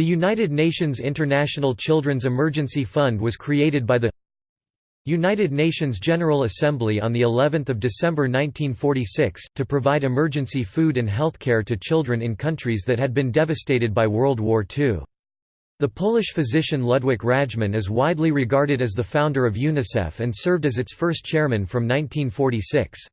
The United Nations International Children's Emergency Fund was created by the United Nations General Assembly on the 11th of December 1946 to provide emergency food and healthcare to children in countries that had been devastated by World War II. The Polish physician Ludwik Rajchman is widely regarded as the founder of UNICEF and served as its first chairman from 1946.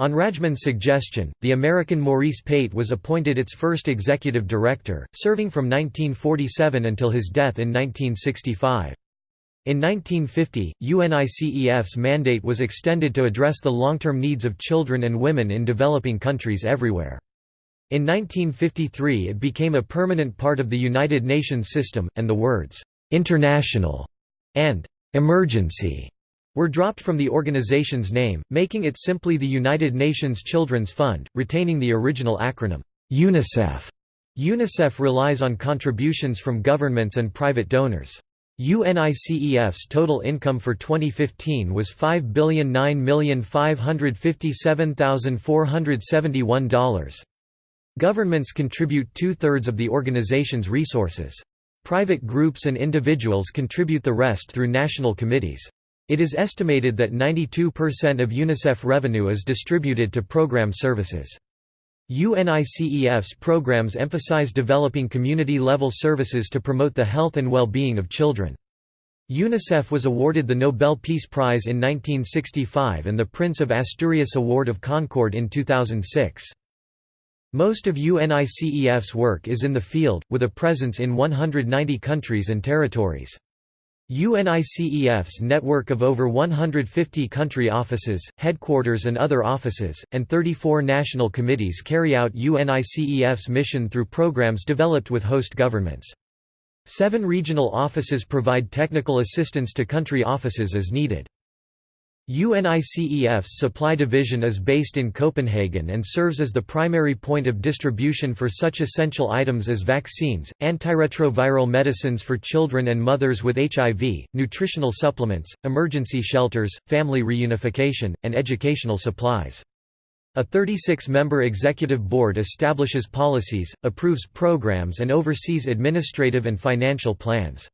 On Rajchman's suggestion, the American Maurice Pate was appointed its first executive director, serving from 1947 until his death in 1965. In 1950, UNICEF's mandate was extended to address the long-term needs of children and women in developing countries everywhere. In 1953 it became a permanent part of the United Nations system, and the words, "'international' and "'emergency' were dropped from the organization's name, making it simply the United Nations Children's Fund, retaining the original acronym, UNICEF. UNICEF relies on contributions from governments and private donors. UNICEF's total income for 2015 was $5,009,557,471. Governments contribute two-thirds of the organization's resources. Private groups and individuals contribute the rest through national committees. It is estimated that 92% of UNICEF revenue is distributed to program services. UNICEF's programs emphasize developing community-level services to promote the health and well-being of children. UNICEF was awarded the Nobel Peace Prize in 1965 and the Prince of Asturias Award of Concord in 2006. Most of UNICEF's work is in the field, with a presence in 190 countries and territories. UNICEF's network of over 150 country offices, headquarters and other offices, and 34 national committees carry out UNICEF's mission through programs developed with host governments. Seven regional offices provide technical assistance to country offices as needed. UNICEF's supply division is based in Copenhagen and serves as the primary point of distribution for such essential items as vaccines, antiretroviral medicines for children and mothers with HIV, nutritional supplements, emergency shelters, family reunification, and educational supplies. A 36-member executive board establishes policies, approves programs and oversees administrative and financial plans.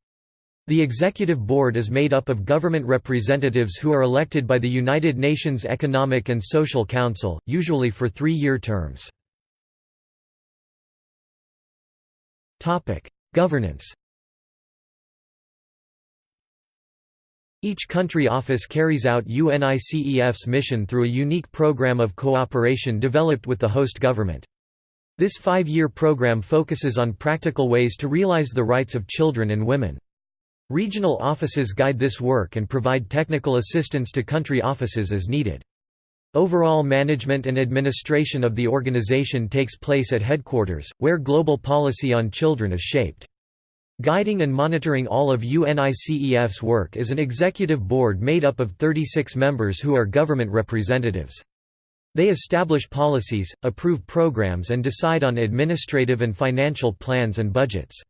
The Executive Board is made up of government representatives who are elected by the United Nations Economic and Social Council, usually for three-year terms. Governance Each country office carries out UNICEF's mission through a unique program of cooperation developed with the host government. This five-year program focuses on practical ways to realize the rights of children and women. Regional offices guide this work and provide technical assistance to country offices as needed. Overall management and administration of the organization takes place at headquarters, where global policy on children is shaped. Guiding and monitoring all of UNICEF's work is an executive board made up of 36 members who are government representatives. They establish policies, approve programs and decide on administrative and financial plans and budgets.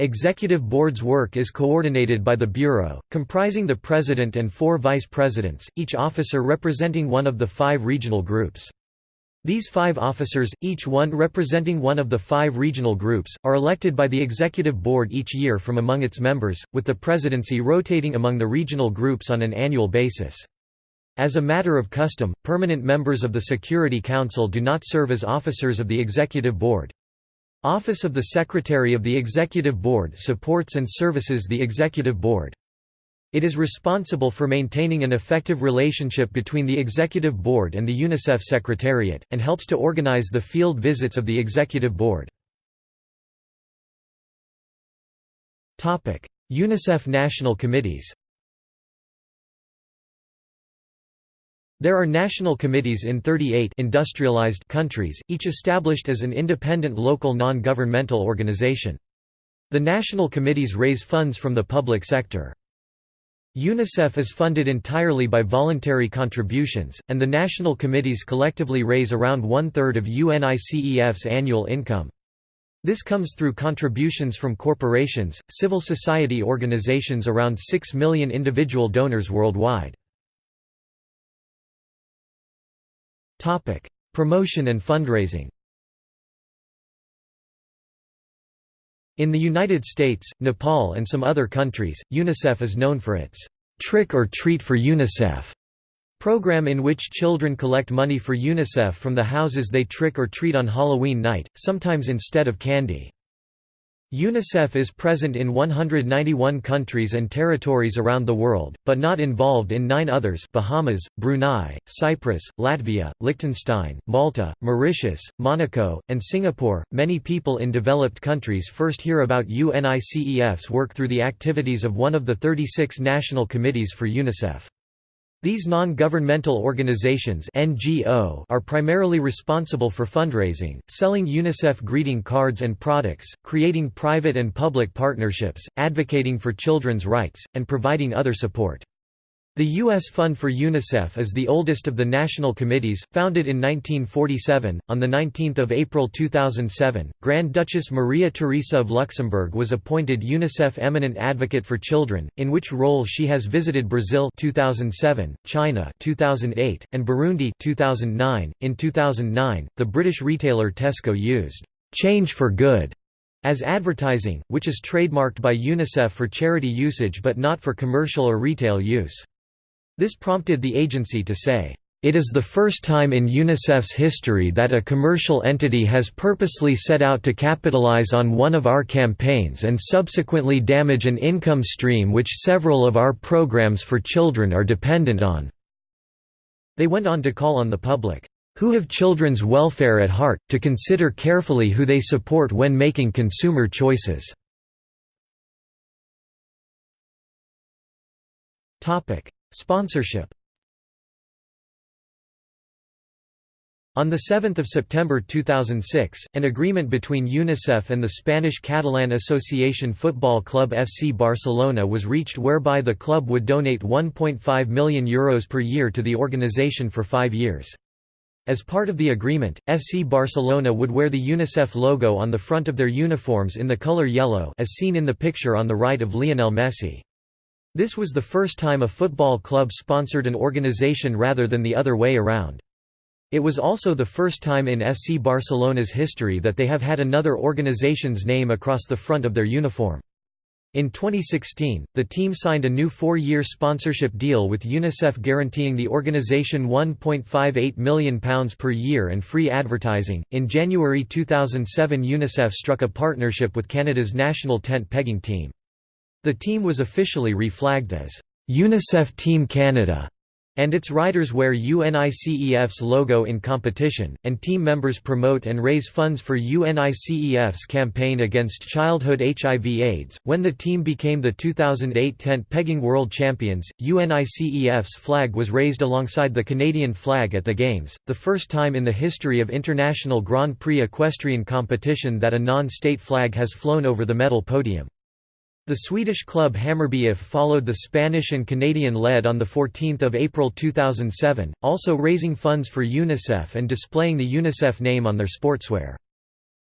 Executive Board's work is coordinated by the Bureau, comprising the President and four Vice Presidents, each officer representing one of the five regional groups. These five officers, each one representing one of the five regional groups, are elected by the Executive Board each year from among its members, with the presidency rotating among the regional groups on an annual basis. As a matter of custom, permanent members of the Security Council do not serve as officers of the Executive Board. Office of the Secretary of the Executive Board supports and services the Executive Board. It is responsible for maintaining an effective relationship between the Executive Board and the UNICEF Secretariat, and helps to organize the field visits of the Executive Board. UNICEF National Committees There are national committees in 38 industrialized countries, each established as an independent local non-governmental organization. The national committees raise funds from the public sector. UNICEF is funded entirely by voluntary contributions, and the national committees collectively raise around one-third of UNICEF's annual income. This comes through contributions from corporations, civil society organizations around 6 million individual donors worldwide. Promotion and fundraising. In the United States, Nepal and some other countries, UNICEF is known for its Trick or Treat for UNICEF program in which children collect money for UNICEF from the houses they trick or treat on Halloween night, sometimes instead of candy. UNICEF is present in 191 countries and territories around the world, but not involved in nine others Bahamas, Brunei, Cyprus, Latvia, Liechtenstein, Malta, Mauritius, Monaco, and Singapore. Many people in developed countries first hear about UNICEF's work through the activities of one of the 36 national committees for UNICEF. These non-governmental organizations (NGO) are primarily responsible for fundraising, selling UNICEF greeting cards and products, creating private and public partnerships, advocating for children's rights, and providing other support. The U.S. Fund for UNICEF is the oldest of the national committees, founded in 1947. On 19 April 2007, Grand Duchess Maria Theresa of Luxembourg was appointed UNICEF Eminent Advocate for Children, in which role she has visited Brazil 2007, China 2008, and Burundi 2009. In 2009, the British retailer Tesco used "'Change for Good' as advertising, which is trademarked by UNICEF for charity usage but not for commercial or retail use. This prompted the agency to say, it is the first time in UNICEF's history that a commercial entity has purposely set out to capitalize on one of our campaigns and subsequently damage an income stream which several of our programs for children are dependent on." They went on to call on the public, "...who have children's welfare at heart, to consider carefully who they support when making consumer choices." Sponsorship On 7 September 2006, an agreement between UNICEF and the Spanish Catalan Association Football Club FC Barcelona was reached whereby the club would donate €1.5 million Euros per year to the organisation for five years. As part of the agreement, FC Barcelona would wear the UNICEF logo on the front of their uniforms in the colour yellow as seen in the picture on the right of Lionel Messi. This was the first time a football club sponsored an organization rather than the other way around. It was also the first time in FC Barcelona's history that they have had another organization's name across the front of their uniform. In 2016, the team signed a new four-year sponsorship deal with UNICEF guaranteeing the organization £1.58 million per year and free advertising. In January 2007, UNICEF struck a partnership with Canada's national tent pegging team. The team was officially reflagged as UNICEF Team Canada, and its riders wear UNICEF's logo in competition, and team members promote and raise funds for UNICEF's campaign against childhood HIV/AIDS. When the team became the 2008 tent pegging world champions, UNICEF's flag was raised alongside the Canadian flag at the Games, the first time in the history of international Grand Prix equestrian competition that a non-state flag has flown over the medal podium. The Swedish club Hammarby IF followed the Spanish and Canadian lead on 14 April 2007, also raising funds for UNICEF and displaying the UNICEF name on their sportswear.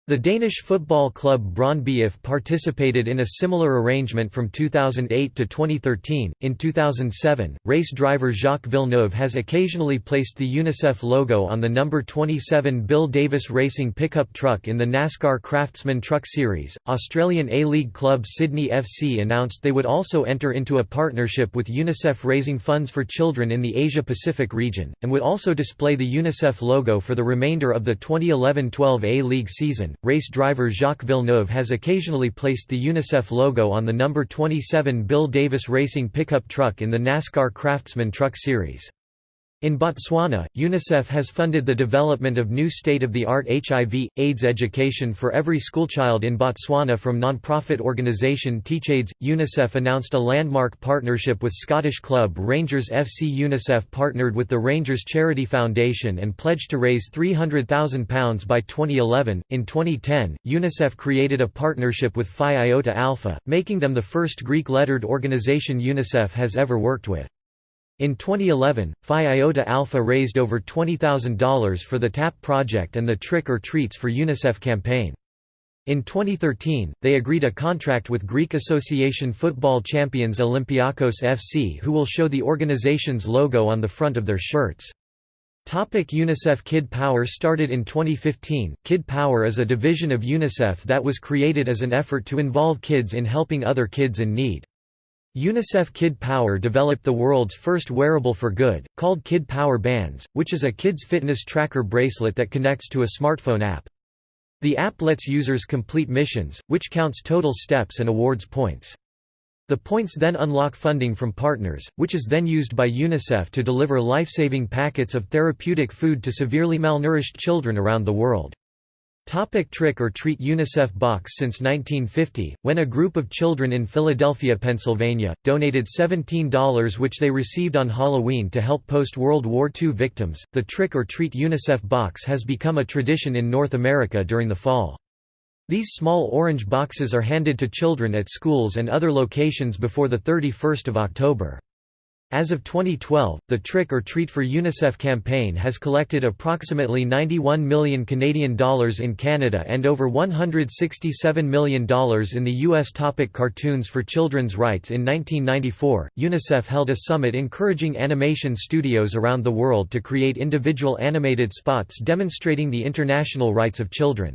The Danish football club Brøndby IF participated in a similar arrangement from 2008 to 2013. In 2007, race driver Jacques Villeneuve has occasionally placed the UNICEF logo on the number 27 Bill Davis Racing pickup truck in the NASCAR Craftsman Truck Series. Australian A League club Sydney FC announced they would also enter into a partnership with UNICEF raising funds for children in the Asia Pacific region, and would also display the UNICEF logo for the remainder of the 2011 12 A League season race driver Jacques Villeneuve has occasionally placed the UNICEF logo on the number 27 Bill Davis Racing pickup truck in the NASCAR Craftsman Truck Series. In Botswana, UNICEF has funded the development of new state-of-the-art HIV, AIDS education for every schoolchild in Botswana from non-profit organisation TeachAIDS. UNICEF announced a landmark partnership with Scottish club Rangers FC. UNICEF partnered with the Rangers Charity Foundation and pledged to raise £300,000 by 2011. In 2010, UNICEF created a partnership with Phi Iota Alpha, making them the first Greek-lettered organisation UNICEF has ever worked with. In 2011, Phi Iota Alpha raised over $20,000 for the TAP project and the Trick or Treats for UNICEF campaign. In 2013, they agreed a contract with Greek Association football champions Olympiakos FC who will show the organization's logo on the front of their shirts. Topic UNICEF Kid Power Started in 2015, Kid Power is a division of UNICEF that was created as an effort to involve kids in helping other kids in need. UNICEF Kid Power developed the world's first wearable for good, called Kid Power Bands, which is a kids fitness tracker bracelet that connects to a smartphone app. The app lets users complete missions, which counts total steps and awards points. The points then unlock funding from partners, which is then used by UNICEF to deliver life-saving packets of therapeutic food to severely malnourished children around the world. Topic trick or treat UNICEF Box Since 1950, when a group of children in Philadelphia, Pennsylvania, donated $17 which they received on Halloween to help post-World War II victims, the Trick or Treat UNICEF Box has become a tradition in North America during the fall. These small orange boxes are handed to children at schools and other locations before 31 October. As of 2012, the Trick or Treat for UNICEF campaign has collected approximately 91 million Canadian dollars in Canada and over $167 million in the US. Topic cartoons for children's rights In 1994, UNICEF held a summit encouraging animation studios around the world to create individual animated spots demonstrating the international rights of children.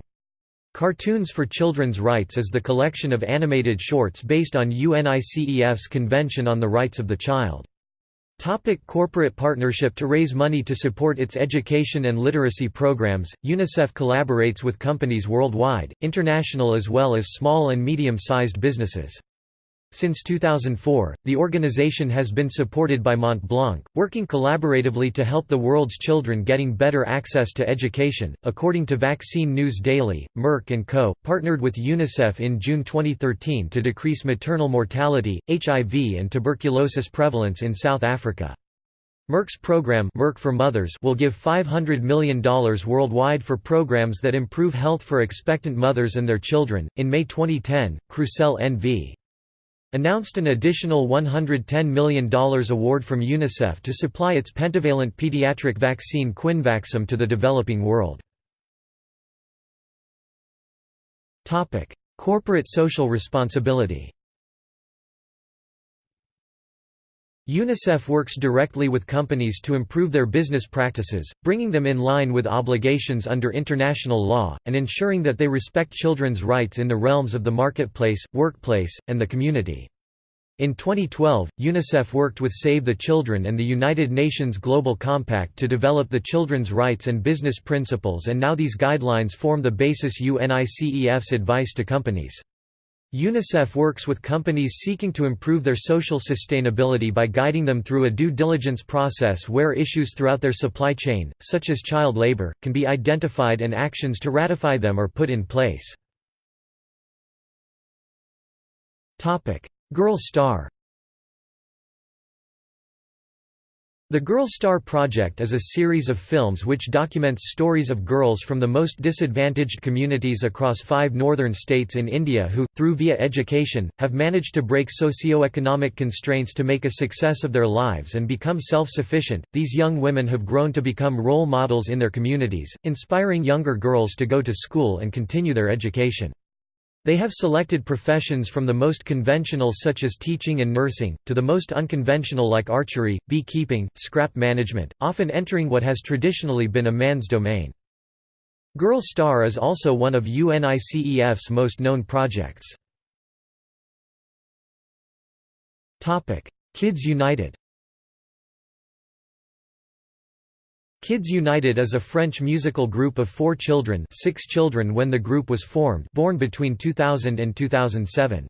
Cartoons for Children's Rights is the collection of animated shorts based on UNICEF's Convention on the Rights of the Child. Topic corporate partnership To raise money to support its education and literacy programs, UNICEF collaborates with companies worldwide, international as well as small and medium-sized businesses. Since 2004, the organization has been supported by Mont Blanc, working collaboratively to help the world's children getting better access to education. According to Vaccine News Daily, Merck & Co. partnered with UNICEF in June 2013 to decrease maternal mortality, HIV and tuberculosis prevalence in South Africa. Merck's program Merck for Mothers will give $500 million worldwide for programs that improve health for expectant mothers and their children. In May 2010, Crucell NV announced an additional $110 million award from UNICEF to supply its pentavalent pediatric vaccine Quinvaxem to the developing world. Corporate social responsibility UNICEF works directly with companies to improve their business practices, bringing them in line with obligations under international law, and ensuring that they respect children's rights in the realms of the marketplace, workplace, and the community. In 2012, UNICEF worked with Save the Children and the United Nations Global Compact to develop the children's rights and business principles and now these guidelines form the basis UNICEF's advice to companies. UNICEF works with companies seeking to improve their social sustainability by guiding them through a due diligence process where issues throughout their supply chain, such as child labor, can be identified and actions to ratify them are put in place. Girl Star The Girl Star Project is a series of films which documents stories of girls from the most disadvantaged communities across five northern states in India who, through via education, have managed to break socio-economic constraints to make a success of their lives and become self-sufficient. These young women have grown to become role models in their communities, inspiring younger girls to go to school and continue their education. They have selected professions from the most conventional such as teaching and nursing, to the most unconventional like archery, beekeeping, scrap management, often entering what has traditionally been a man's domain. Girl Star is also one of UNICEF's most known projects. Kids United Kids United is a French musical group of four children six children when the group was formed born between 2000 and 2007.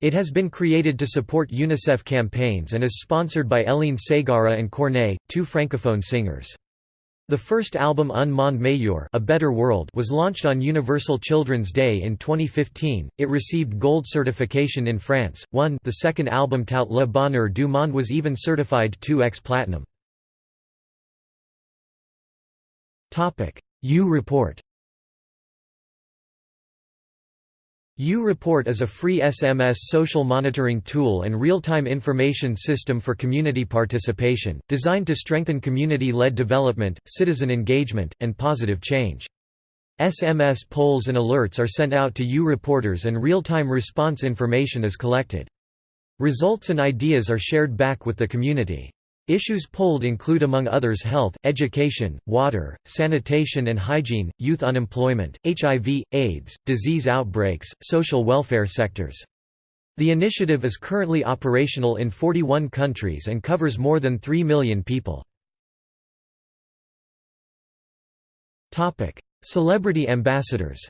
It has been created to support UNICEF campaigns and is sponsored by Hélène Ségara and Corneille, two francophone singers. The first album Un Monde Meilleur A Better World was launched on Universal Children's Day in 2015. It received gold certification in France. One, the second album Tout le bonheur du monde was even certified 2x platinum. U-Report U-Report is a free SMS social monitoring tool and real-time information system for community participation, designed to strengthen community-led development, citizen engagement, and positive change. SMS polls and alerts are sent out to U-Reporters and real-time response information is collected. Results and ideas are shared back with the community. Issues polled include among others health, education, water, sanitation and hygiene, youth unemployment, HIV, AIDS, disease outbreaks, social welfare sectors. The initiative is currently operational in 41 countries and covers more than 3 million people. Celebrity ambassadors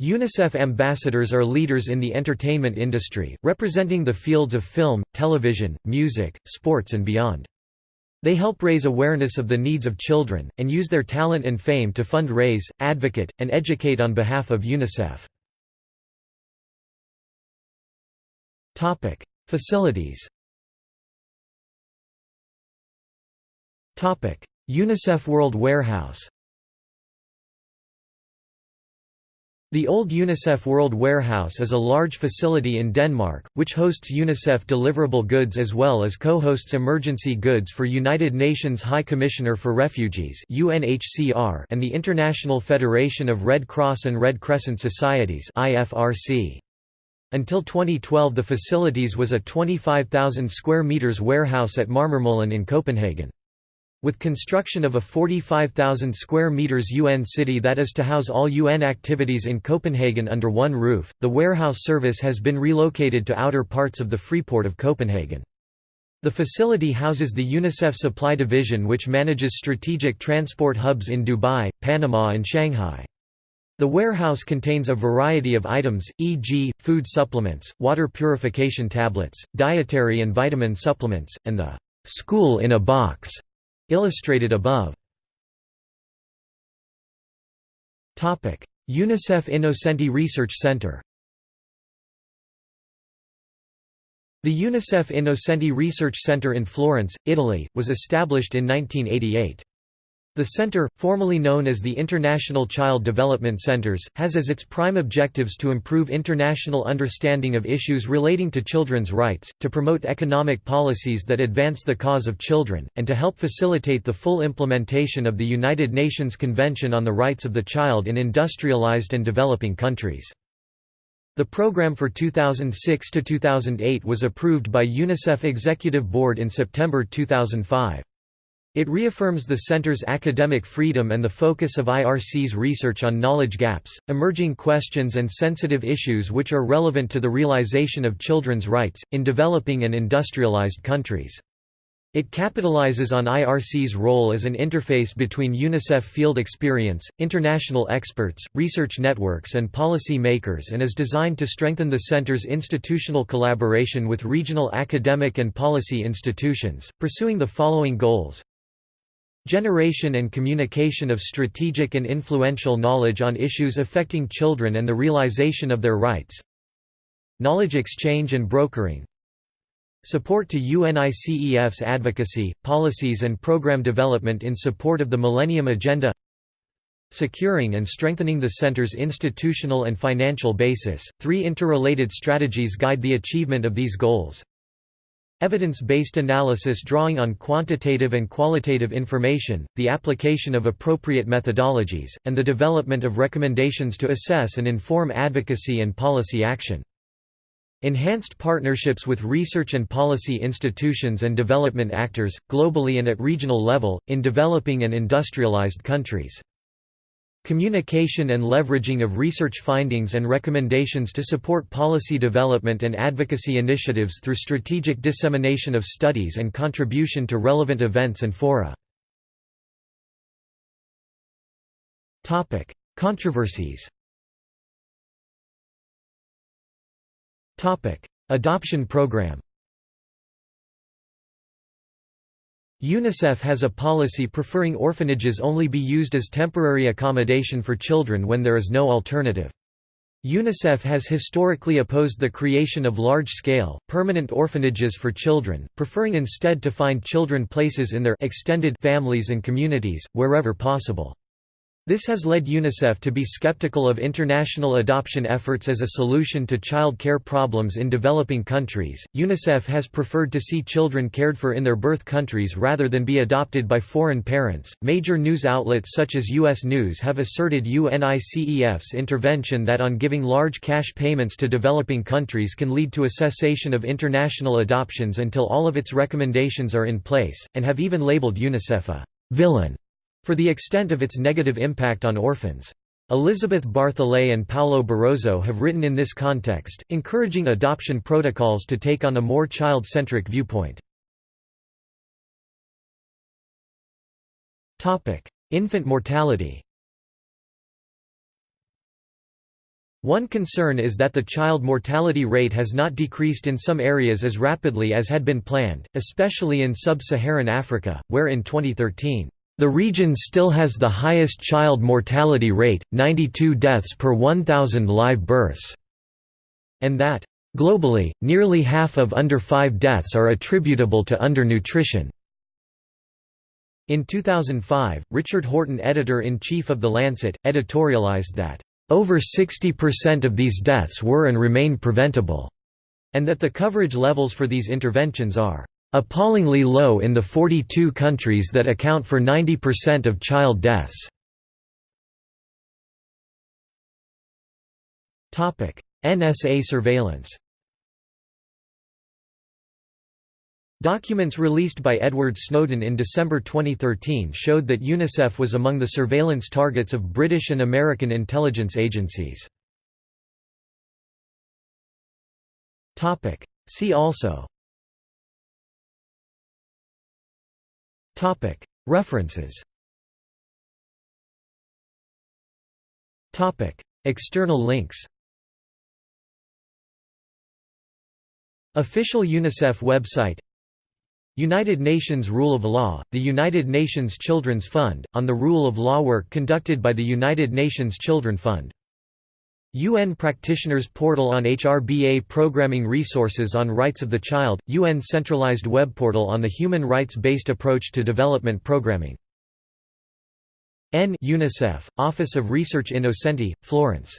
UNICEF ambassadors are leaders in the entertainment industry, representing the fields of film, television, music, sports and beyond. They help raise awareness of the needs of children, and use their talent and fame to fund raise, advocate, and educate on behalf of UNICEF. Facilities UNICEF World Warehouse The old UNICEF World Warehouse is a large facility in Denmark, which hosts UNICEF deliverable goods as well as co-hosts emergency goods for United Nations High Commissioner for Refugees and the International Federation of Red Cross and Red Crescent Societies Until 2012 the facilities was a 25,000 square meters warehouse at Marmormolen in Copenhagen. With construction of a 45,000 square meters UN city that is to house all UN activities in Copenhagen under one roof, the warehouse service has been relocated to outer parts of the Freeport of Copenhagen. The facility houses the UNICEF Supply Division which manages strategic transport hubs in Dubai, Panama and Shanghai. The warehouse contains a variety of items, e.g., food supplements, water purification tablets, dietary and vitamin supplements, and the «school in a box» Illustrated above UNICEF Innocenti Research Center The UNICEF Innocenti Research Center in Florence, Italy, was established in 1988. The center, formerly known as the International Child Development Centers, has as its prime objectives to improve international understanding of issues relating to children's rights, to promote economic policies that advance the cause of children, and to help facilitate the full implementation of the United Nations Convention on the Rights of the Child in industrialized and developing countries. The program for 2006 to 2008 was approved by UNICEF Executive Board in September 2005. It reaffirms the Center's academic freedom and the focus of IRC's research on knowledge gaps, emerging questions and sensitive issues which are relevant to the realization of children's rights, in developing and industrialized countries. It capitalizes on IRC's role as an interface between UNICEF field experience, international experts, research networks and policy makers and is designed to strengthen the Center's institutional collaboration with regional academic and policy institutions, pursuing the following goals Generation and communication of strategic and influential knowledge on issues affecting children and the realization of their rights. Knowledge exchange and brokering. Support to UNICEF's advocacy, policies and program development in support of the Millennium Agenda. Securing and strengthening the Center's institutional and financial basis. Three interrelated strategies guide the achievement of these goals Evidence-based analysis drawing on quantitative and qualitative information, the application of appropriate methodologies, and the development of recommendations to assess and inform advocacy and policy action. Enhanced partnerships with research and policy institutions and development actors, globally and at regional level, in developing and industrialized countries. Communication and leveraging of research findings and recommendations to support policy development and advocacy initiatives through strategic dissemination of studies and contribution to relevant events and fora. Controversies Adoption program UNICEF has a policy preferring orphanages only be used as temporary accommodation for children when there is no alternative. UNICEF has historically opposed the creation of large-scale, permanent orphanages for children, preferring instead to find children places in their extended families and communities, wherever possible. This has led UNICEF to be skeptical of international adoption efforts as a solution to child care problems in developing countries. UNICEF has preferred to see children cared for in their birth countries rather than be adopted by foreign parents. Major news outlets such as US News have asserted UNICEF's intervention that on giving large cash payments to developing countries can lead to a cessation of international adoptions until all of its recommendations are in place, and have even labeled UNICEF a villain for the extent of its negative impact on orphans. Elizabeth Bartholet and Paulo Barrozo have written in this context, encouraging adoption protocols to take on a more child-centric viewpoint. Infant mortality One concern is that the child mortality rate has not decreased in some areas as rapidly as had been planned, especially in sub-Saharan Africa, where in 2013 the region still has the highest child mortality rate, 92 deaths per 1,000 live births, and that, globally, nearly half of under 5 deaths are attributable to undernutrition. In 2005, Richard Horton editor-in-chief of The Lancet, editorialized that, "...over 60% of these deaths were and remain preventable," and that the coverage levels for these interventions are appallingly low in the 42 countries that account for 90% of child deaths. NSA surveillance Documents released by Edward Snowden in December 2013 showed that UNICEF was among the surveillance targets of British and American intelligence agencies. See also References. External links. Official UNICEF website. United Nations Rule of Law, the United Nations Children's Fund, on the rule of law work conducted by the United Nations Children Fund UN Practitioners Portal on HRBA Programming Resources on Rights of the Child, UN centralized web portal on the human rights-based approach to development programming. N UNICEF, Office of Research Innocenti, Florence